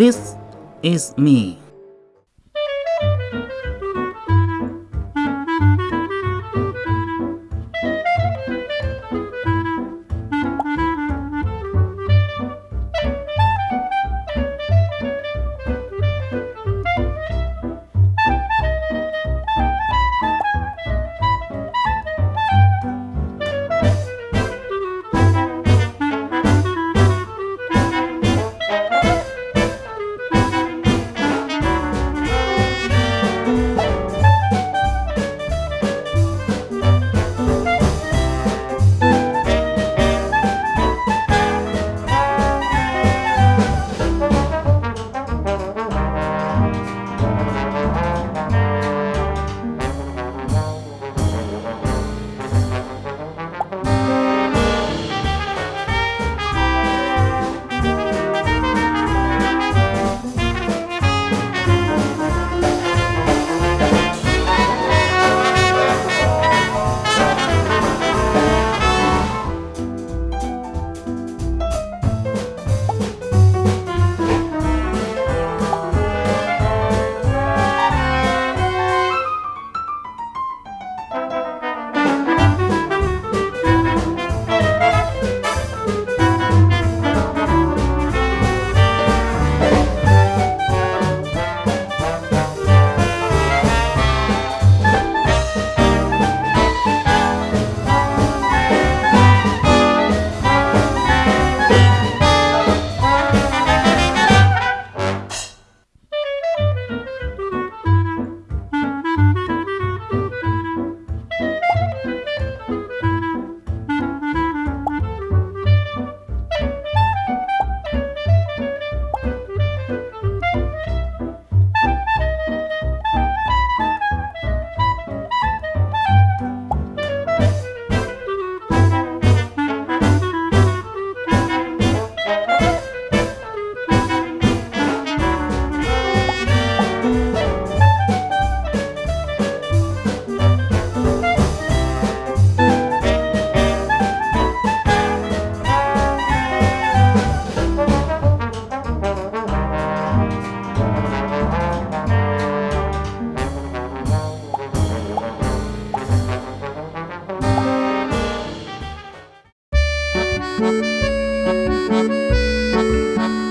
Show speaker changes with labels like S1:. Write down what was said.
S1: This is me. Thank you.